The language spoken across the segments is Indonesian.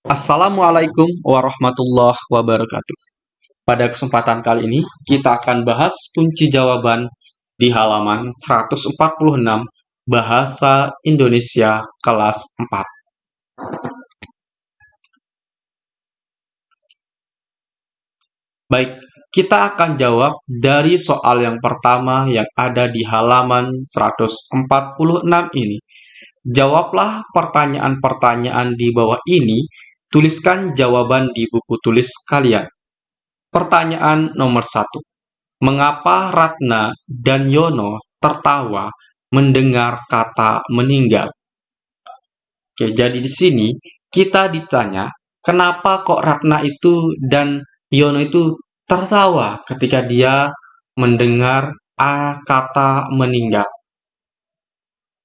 Assalamualaikum warahmatullahi wabarakatuh. Pada kesempatan kali ini, kita akan bahas kunci jawaban di halaman 146 Bahasa Indonesia kelas 4. Baik, kita akan jawab dari soal yang pertama yang ada di halaman 146 ini. Jawablah pertanyaan-pertanyaan di bawah ini, tuliskan jawaban di buku tulis kalian. Pertanyaan nomor satu. Mengapa Ratna dan Yono tertawa mendengar kata meninggal? Oke, jadi di sini kita ditanya, kenapa kok Ratna itu dan Yono itu tertawa ketika dia mendengar a kata meninggal.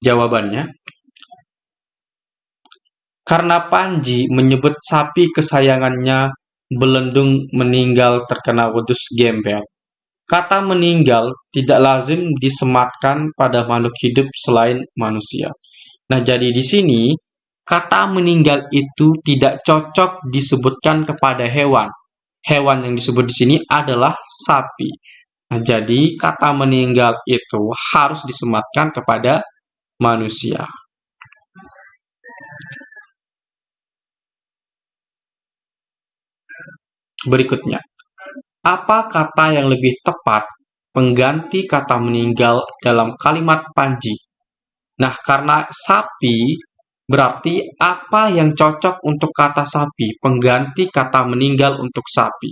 Jawabannya, karena Panji menyebut sapi kesayangannya Belendung meninggal terkena wedus gembel. Kata meninggal tidak lazim disematkan pada makhluk hidup selain manusia. Nah, jadi di sini kata meninggal itu tidak cocok disebutkan kepada hewan hewan yang disebut di sini adalah sapi. Nah, jadi kata meninggal itu harus disematkan kepada manusia. Berikutnya, apa kata yang lebih tepat pengganti kata meninggal dalam kalimat Panji? Nah, karena sapi Berarti apa yang cocok untuk kata sapi, pengganti kata meninggal untuk sapi?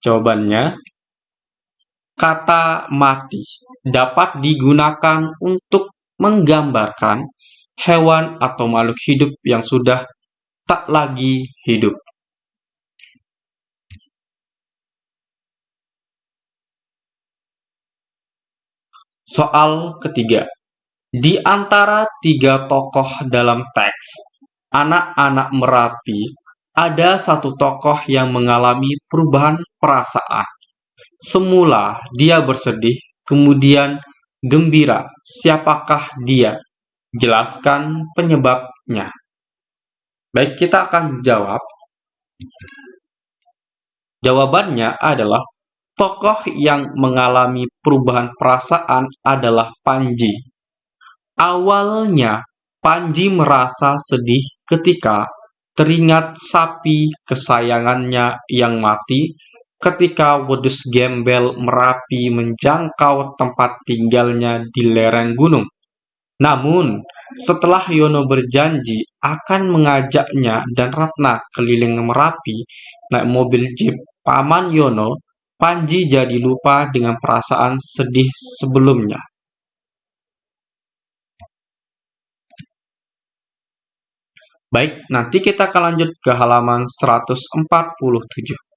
Jawabannya, kata mati dapat digunakan untuk menggambarkan hewan atau makhluk hidup yang sudah tak lagi hidup. Soal ketiga. Di antara tiga tokoh dalam teks, anak-anak Merapi, ada satu tokoh yang mengalami perubahan perasaan. Semula dia bersedih, kemudian gembira. Siapakah dia? Jelaskan penyebabnya. Baik, kita akan jawab. Jawabannya adalah tokoh yang mengalami perubahan perasaan adalah Panji. Awalnya, Panji merasa sedih ketika teringat sapi kesayangannya yang mati ketika wedus gembel Merapi menjangkau tempat tinggalnya di lereng gunung. Namun, setelah Yono berjanji akan mengajaknya dan Ratna keliling Merapi naik mobil jeep Paman Yono, Panji jadi lupa dengan perasaan sedih sebelumnya. Baik, nanti kita akan lanjut ke halaman 147.